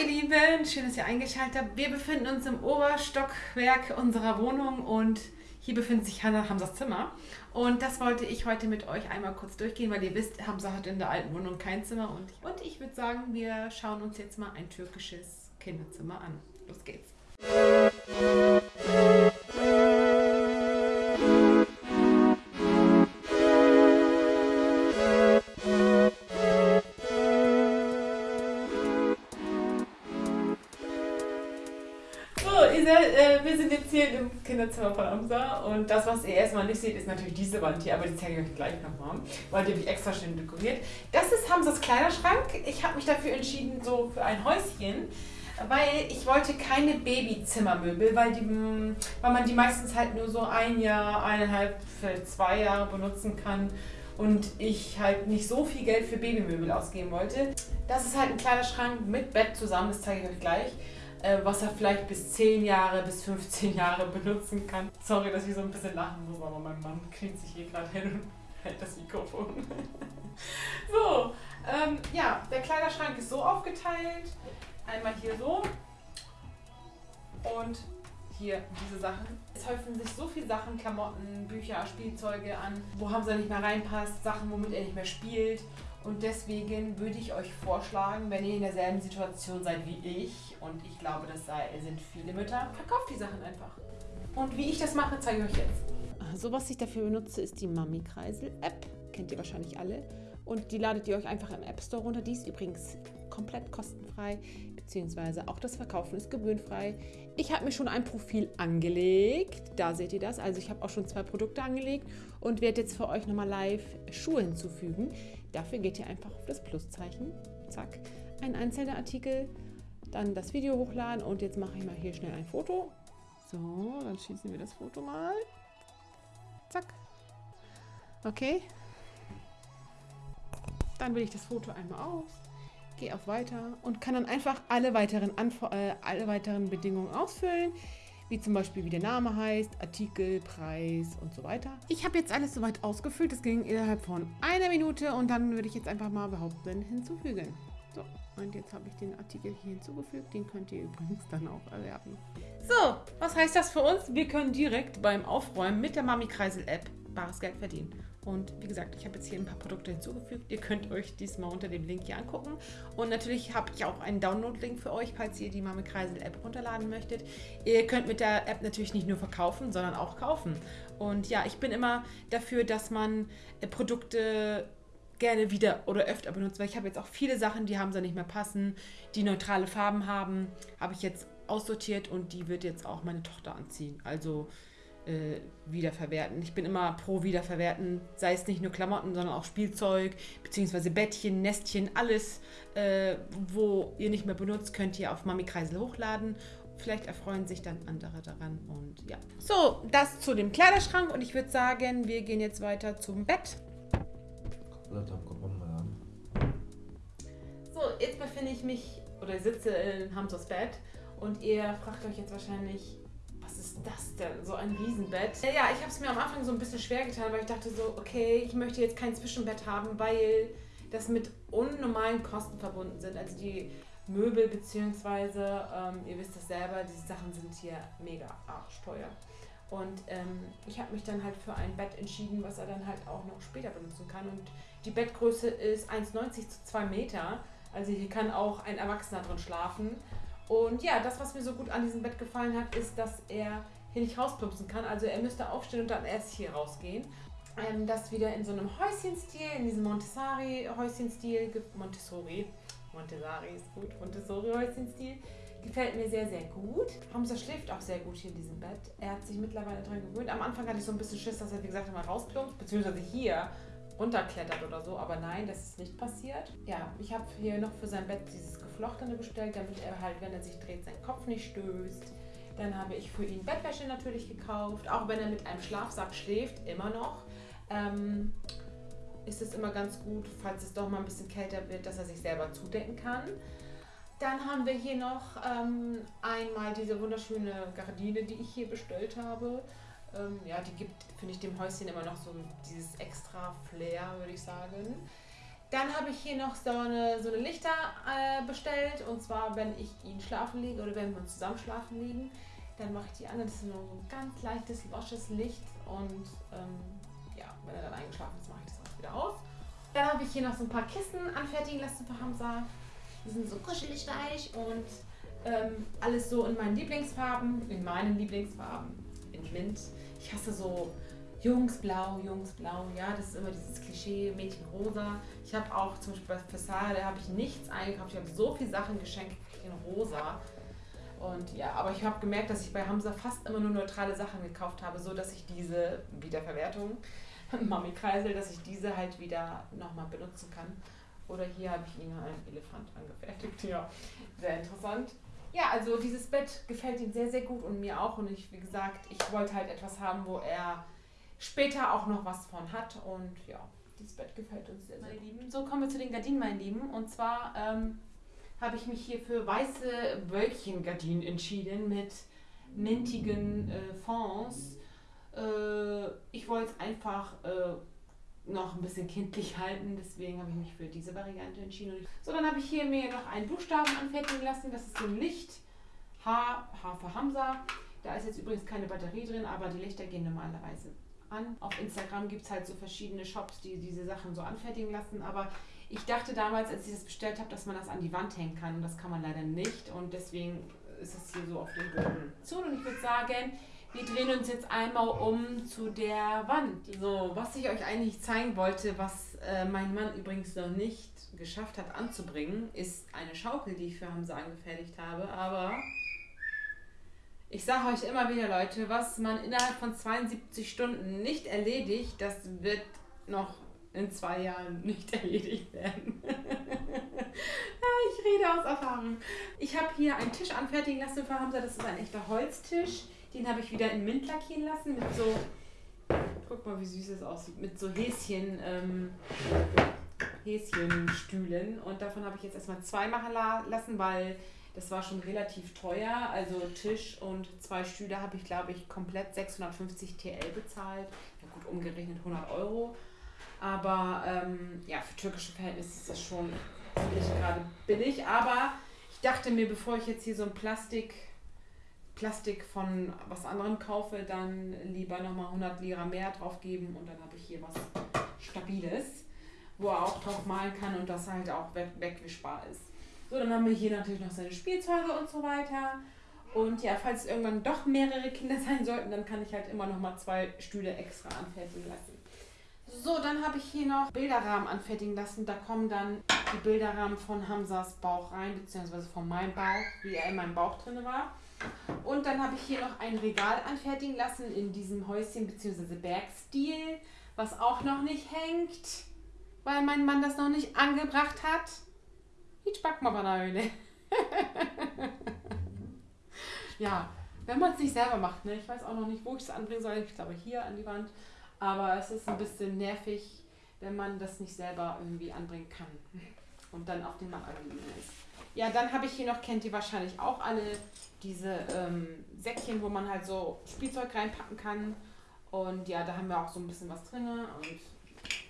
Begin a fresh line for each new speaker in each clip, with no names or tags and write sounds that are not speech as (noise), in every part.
ihr Lieben, schön, dass ihr eingeschaltet habt. Wir befinden uns im Oberstockwerk unserer Wohnung und hier befindet sich Hanna Hamsas Zimmer. Und das wollte ich heute mit euch einmal kurz durchgehen, weil ihr wisst, Hamza hat in der alten Wohnung kein Zimmer. Und, und ich würde sagen, wir schauen uns jetzt mal ein türkisches Kinderzimmer an. Los geht's. Äh, hier im Kinderzimmer von Amsa. Und das, was ihr erstmal nicht seht, ist natürlich diese Wand hier, aber die zeige ich euch gleich nochmal, weil die habe ich extra schön dekoriert. Das ist Hamsas Kleiderschrank. Ich habe mich dafür entschieden, so für ein Häuschen, weil ich wollte keine Babyzimmermöbel, weil, die, weil man die meistens halt nur so ein Jahr, eineinhalb, zwei Jahre benutzen kann. Und ich halt nicht so viel Geld für Babymöbel ausgeben wollte. Das ist halt ein kleiner Schrank mit Bett zusammen, das zeige ich euch gleich was er vielleicht bis 10 Jahre, bis 15 Jahre benutzen kann. Sorry, dass ich so ein bisschen lachen muss, aber mein Mann kniet sich hier gerade hin und hält das Mikrofon. (laughs) so, ähm, ja, der Kleiderschrank ist so aufgeteilt. Einmal hier so und hier diese Sachen. Es häufen sich so viele Sachen, Klamotten, Bücher, Spielzeuge an, wo Hamza nicht mehr reinpasst, Sachen, womit er nicht mehr spielt. Und deswegen würde ich euch vorschlagen, wenn ihr in derselben Situation seid wie ich, und ich glaube, das sind viele Mütter, verkauft die Sachen einfach. Und wie ich das mache, zeige ich euch jetzt.
So, was ich dafür benutze, ist die Mami Kreisel App. Kennt ihr wahrscheinlich alle. Und die ladet ihr euch einfach im App Store runter. Die ist übrigens komplett kostenfrei, beziehungsweise auch das Verkaufen ist gebührenfrei. Ich habe mir schon ein Profil angelegt. Da seht ihr das. Also ich habe auch schon zwei Produkte angelegt und werde jetzt für euch nochmal live Schuhe hinzufügen. Dafür geht ihr einfach auf das Pluszeichen, zack, ein einzelner Artikel, dann das Video hochladen und jetzt mache ich mal hier schnell ein Foto. So, dann schießen wir das Foto mal. Zack. Okay. Dann wähle ich das Foto einmal aus, gehe auf Weiter und kann dann einfach alle weiteren, Anf äh, alle weiteren Bedingungen ausfüllen wie zum Beispiel wie der Name heißt, Artikel, Preis und so weiter. Ich habe jetzt alles soweit ausgefüllt, das ging innerhalb von einer Minute und dann würde ich jetzt einfach mal behaupten, hinzufügen. So, und jetzt habe ich den Artikel hier hinzugefügt, den könnt ihr übrigens dann auch erwerben.
So, was heißt das für uns? Wir können direkt beim Aufräumen mit der Mami Kreisel App bares Geld verdienen. Und wie gesagt, ich habe jetzt hier ein paar Produkte hinzugefügt. Ihr könnt euch diesmal unter dem Link hier angucken. Und natürlich habe ich auch einen Download-Link für euch, falls ihr die Mame Kreisel App runterladen möchtet. Ihr könnt mit der App natürlich nicht nur verkaufen, sondern auch kaufen. Und ja, ich bin immer dafür, dass man äh, Produkte gerne wieder oder öfter benutzt, weil ich habe jetzt auch viele Sachen, die haben so nicht mehr passen, die neutrale Farben haben, habe ich jetzt aussortiert und die wird jetzt auch meine Tochter anziehen. Also äh, wiederverwerten. Ich bin immer pro Wiederverwerten, sei es nicht nur Klamotten, sondern auch Spielzeug, beziehungsweise Bettchen, Nestchen, alles, äh, wo ihr nicht mehr benutzt, könnt ihr auf Mami Kreisel hochladen. Vielleicht erfreuen sich dann andere daran und ja. So, das zu dem Kleiderschrank und ich würde sagen, wir gehen jetzt weiter zum Bett. So, jetzt befinde ich mich oder sitze in Hamzos Bett und ihr fragt euch jetzt wahrscheinlich, ist das denn? So ein Riesenbett. Ja, ich habe es mir am Anfang so ein bisschen schwer getan, weil ich dachte so, okay, ich möchte jetzt kein Zwischenbett haben, weil das mit unnormalen Kosten verbunden sind. Also die Möbel beziehungsweise, ähm, ihr wisst das selber, diese Sachen sind hier mega arschteuer. Und ähm, ich habe mich dann halt für ein Bett entschieden, was er dann halt auch noch später benutzen kann. Und die Bettgröße ist 1,90 zu 2 Meter. Also hier kann auch ein Erwachsener drin schlafen. Und ja, das, was mir so gut an diesem Bett gefallen hat, ist, dass er hier nicht rausplumpsen kann. Also er müsste aufstehen und dann erst hier rausgehen. Ähm, das wieder in so einem Häuschenstil, in diesem Montessori-Häuschenstil, Montessori, Montessori ist gut, Montessori-Häuschenstil, gefällt mir sehr, sehr gut. Hamza schläft auch sehr gut hier in diesem Bett. Er hat sich mittlerweile daran gewöhnt. Am Anfang hatte ich so ein bisschen Schiss, dass er, wie gesagt, mal rausplumpst, beziehungsweise hier runterklettert oder so, aber nein, das ist nicht passiert. Ja, ich habe hier noch für sein Bett dieses Geflochtene bestellt, damit er halt, wenn er sich dreht, seinen Kopf nicht stößt. Dann habe ich für ihn Bettwäsche natürlich gekauft, auch wenn er mit einem Schlafsack schläft, immer noch. Ähm, ist es immer ganz gut, falls es doch mal ein bisschen kälter wird, dass er sich selber zudecken kann. Dann haben wir hier noch ähm, einmal diese wunderschöne Gardine, die ich hier bestellt habe. Ähm, ja, die gibt, finde ich, dem Häuschen immer noch so dieses extra Flair, würde ich sagen. Dann habe ich hier noch so eine, so eine Lichter äh, bestellt. Und zwar, wenn ich ihn schlafen lege oder wenn wir zusammen schlafen liegen, dann mache ich die an. Das ist nur so ein ganz leichtes, losches Licht. Und ähm, ja, wenn er dann eingeschlafen ist, mache ich das auch wieder aus. Dann habe ich hier noch so ein paar Kissen anfertigen lassen für Hamza. Die sind so kuschelig weich und ähm, alles so in meinen Lieblingsfarben, in meinen Lieblingsfarben, in Mint. Ich hasse so Jungsblau, Jungsblau, ja, das ist immer dieses Klischee, Mädchenrosa. Ich habe auch zum Beispiel bei Fassade habe ich nichts eingekauft. Ich habe so viele Sachen geschenkt in rosa. Und ja, aber ich habe gemerkt, dass ich bei Hamza fast immer nur neutrale Sachen gekauft habe, so dass ich diese Wiederverwertung, (laughs) Mami-Kreisel, dass ich diese halt wieder nochmal benutzen kann. Oder hier habe ich ihn einen Elefant angefertigt. (laughs) Ja, sehr interessant. Ja, also dieses Bett gefällt ihm sehr, sehr gut und mir auch. Und ich, wie gesagt, ich wollte halt etwas haben, wo er später auch noch was von hat. Und ja, dieses Bett gefällt uns sehr, sehr gut. So kommen wir zu den Gardinen, mein Lieben. Und zwar ähm, habe ich mich hier für weiße Wölkchengardinen entschieden mit mintigen äh, Fonds. Äh, ich wollte es einfach äh, noch ein bisschen kindlich halten, deswegen habe ich mich für diese Variante entschieden. So, dann habe ich hier mir noch einen Buchstaben anfertigen lassen. Das ist so ein Licht. H, H für Hamza. Da ist jetzt übrigens keine Batterie drin, aber die Lichter gehen normalerweise an. Auf Instagram gibt es halt so verschiedene Shops, die diese Sachen so anfertigen lassen. Aber ich dachte damals, als ich das bestellt habe, dass man das an die Wand hängen kann. Und das kann man leider nicht. Und deswegen ist es hier so auf dem Boden. So, und ich würde sagen, wir drehen uns jetzt einmal um zu der Wand. So, was ich euch eigentlich zeigen wollte, was äh, mein Mann übrigens noch nicht geschafft hat anzubringen, ist eine Schaukel, die ich für Hamza angefertigt habe. Aber ich sage euch immer wieder, Leute, was man innerhalb von 72 Stunden nicht erledigt, das wird noch in zwei Jahren nicht (laughs) erledigt werden. (laughs) ich rede aus Erfahrung. Ich habe hier einen Tisch anfertigen lassen für Hamza. Das ist ein echter Holztisch. Den habe ich wieder in Mint lackieren lassen mit so. Guck mal, wie süß es aussieht. Mit so Häschen. Ähm, Häschenstühlen. Und davon habe ich jetzt erstmal zwei machen lassen, weil das war schon relativ teuer. Also Tisch und zwei Stühle habe ich, glaube ich, komplett 650 TL bezahlt. Ja, gut, umgerechnet 100 Euro. Aber ähm, ja, für türkische Verhältnisse ist das schon nicht gerade billig. Aber ich dachte mir, bevor ich jetzt hier so ein Plastik Plastik von was anderem kaufe, dann lieber nochmal 100 Lira mehr drauf geben und dann habe ich hier was Stabiles, wo er auch drauf malen kann und das halt auch weg wegwischbar ist. So, dann haben wir hier natürlich noch seine Spielzeuge und so weiter. Und ja, falls irgendwann doch mehrere Kinder (laughs) sein sollten, dann kann ich halt immer noch mal zwei Stühle extra anfertigen lassen. So, dann habe ich hier noch Bilderrahmen anfertigen lassen. Da kommen dann die Bilderrahmen von Hamzas Bauch rein, beziehungsweise von meinem Bauch, wie er in meinem Bauch drin war. Und dann habe ich hier noch ein Regal anfertigen lassen in diesem Häuschen bzw. Bergstil, was auch noch nicht hängt, weil mein Mann das noch nicht angebracht hat. Ich back mal Banane. (laughs) ja, wenn man es nicht selber macht, ne? Ich weiß auch noch nicht, wo ich es anbringen soll. Ich glaube hier an die Wand. Aber es ist ein bisschen nervig, wenn man das nicht selber irgendwie anbringen kann. Und dann auf den Mann angewiesen ist. Ja, dann habe ich hier noch, kennt ihr wahrscheinlich auch alle, diese ähm, Säckchen, wo man halt so Spielzeug reinpacken kann. Und ja, da haben wir auch so ein bisschen was drin. Und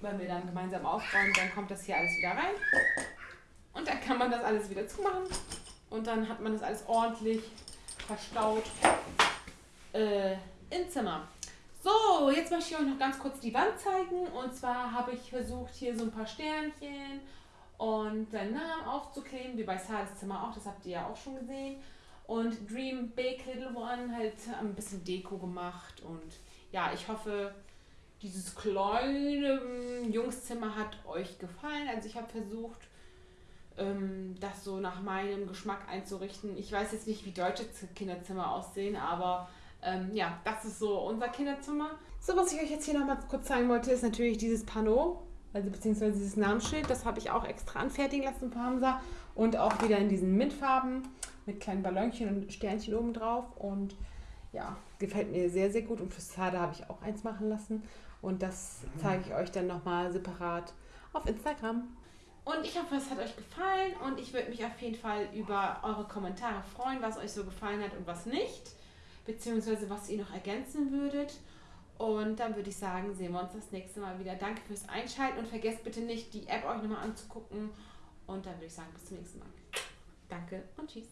wenn wir dann gemeinsam aufräumen, dann kommt das hier alles wieder rein. Und dann kann man das alles wieder zumachen. Und dann hat man das alles ordentlich verstaut äh, im Zimmer. So, jetzt möchte ich euch noch ganz kurz die Wand zeigen. Und zwar habe ich versucht, hier so ein paar Sternchen und seinen Namen aufzukleben, wie bei Sales Zimmer auch, das habt ihr ja auch schon gesehen. Und Dream Big Little One halt ein bisschen Deko gemacht. Und ja, ich hoffe, dieses kleine ähm, Jungszimmer hat euch gefallen. Also ich habe versucht, ähm, das so nach meinem Geschmack einzurichten. Ich weiß jetzt nicht, wie deutsche Kinderzimmer aussehen, aber ähm, ja, das ist so unser Kinderzimmer. So, was ich euch jetzt hier nochmal kurz zeigen wollte, ist natürlich dieses Panneau also beziehungsweise dieses Namensschild, das habe ich auch extra anfertigen lassen von Hamza und auch wieder in diesen Mintfarben mit kleinen Ballonchen und Sternchen oben drauf. Und ja, gefällt mir sehr, sehr gut. Und für Sade habe ich auch eins machen lassen. Und das zeige ich euch dann nochmal separat auf Instagram. Und ich hoffe, es hat euch gefallen. Und ich würde mich auf jeden Fall über eure Kommentare freuen, was euch so gefallen hat und was nicht, beziehungsweise was ihr noch ergänzen würdet. Und dann würde ich sagen, sehen wir uns das nächste Mal wieder. Danke fürs Einschalten und vergesst bitte nicht, die App euch nochmal anzugucken. Und dann würde ich sagen, bis zum nächsten Mal. Danke und tschüss.